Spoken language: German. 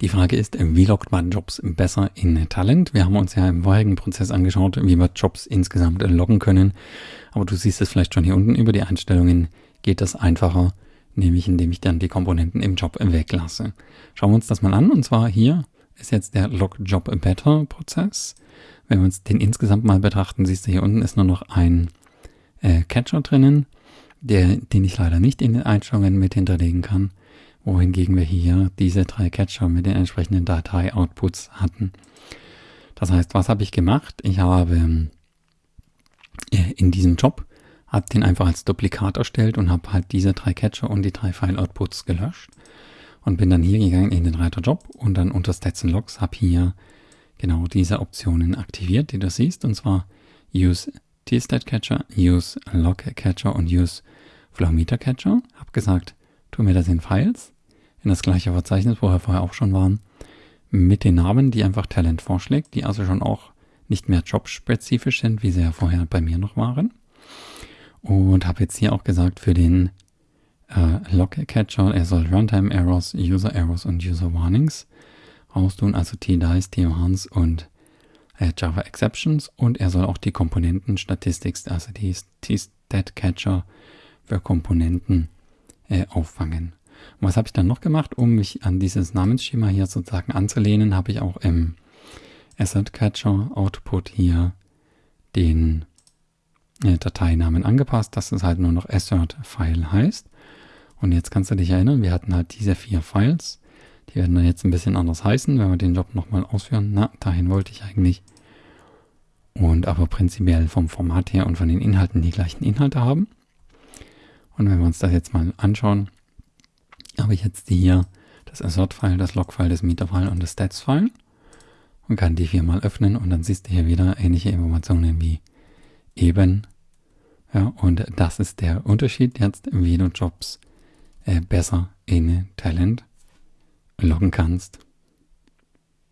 Die Frage ist, wie loggt man Jobs besser in Talent? Wir haben uns ja im vorherigen Prozess angeschaut, wie wir Jobs insgesamt loggen können. Aber du siehst es vielleicht schon hier unten über die Einstellungen geht das einfacher, nämlich indem ich dann die Komponenten im Job weglasse. Schauen wir uns das mal an. Und zwar hier ist jetzt der Log Job Better Prozess. Wenn wir uns den insgesamt mal betrachten, siehst du hier unten ist nur noch ein äh, Catcher drinnen, der, den ich leider nicht in den Einstellungen mit hinterlegen kann wohingegen wir hier diese drei Catcher mit den entsprechenden Datei-Outputs hatten. Das heißt, was habe ich gemacht? Ich habe äh, in diesem Job habe den einfach als Duplikat erstellt und habe halt diese drei Catcher und die drei File-Outputs gelöscht und bin dann hier gegangen in den Reiter Job und dann unter Stats and Logs habe hier genau diese Optionen aktiviert, die du siehst, und zwar Use T-Stat Catcher, Use Log Catcher und Use Flow Meter Catcher. Habe gesagt, tu mir das in Files in das gleiche Verzeichnis, wo wir vorher auch schon waren, mit den Namen, die einfach Talent vorschlägt, die also schon auch nicht mehr jobspezifisch sind, wie sie ja vorher bei mir noch waren. Und habe jetzt hier auch gesagt, für den äh, Log-Catcher, er soll Runtime Errors, User Errors und User Warnings raustun, also T-Dice, T-Warns und äh, Java Exceptions. Und er soll auch die Komponenten Statistics, also die T-Stat-Catcher für Komponenten äh, auffangen. Und was habe ich dann noch gemacht, um mich an dieses Namensschema hier sozusagen anzulehnen, habe ich auch im Asset Catcher Output hier den äh, Dateinamen angepasst, dass es halt nur noch Assert File heißt. Und jetzt kannst du dich erinnern, wir hatten halt diese vier Files. Die werden dann jetzt ein bisschen anders heißen, wenn wir den Job nochmal ausführen. Na, dahin wollte ich eigentlich. Und aber prinzipiell vom Format her und von den Inhalten die gleichen Inhalte haben. Und wenn wir uns das jetzt mal anschauen, habe ich jetzt hier das Assert-File, das Log-File, das Meter-File und das Stats-File und kann die viermal öffnen und dann siehst du hier wieder ähnliche Informationen wie eben. Ja, und das ist der Unterschied jetzt, wie du Jobs äh, besser in Talent loggen kannst.